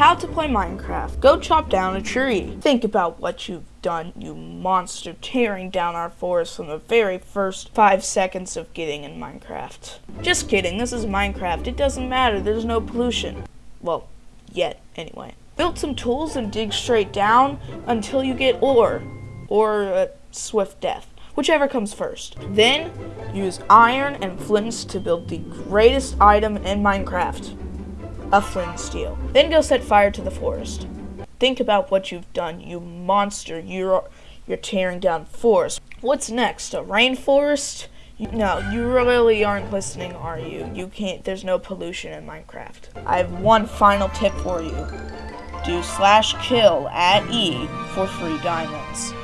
How to play Minecraft. Go chop down a tree. Think about what you've done, you monster, tearing down our forest from the very first five seconds of getting in Minecraft. Just kidding, this is Minecraft. It doesn't matter, there's no pollution. Well, yet, anyway. Build some tools and dig straight down until you get ore, or swift death, whichever comes first. Then, use iron and flints to build the greatest item in Minecraft a flint steel. Then go set fire to the forest. Think about what you've done, you monster. You're you're tearing down forest. What's next? A rainforest? No, you really aren't listening, are you? You can't. There's no pollution in Minecraft. I have one final tip for you. Do slash kill at E for free diamonds.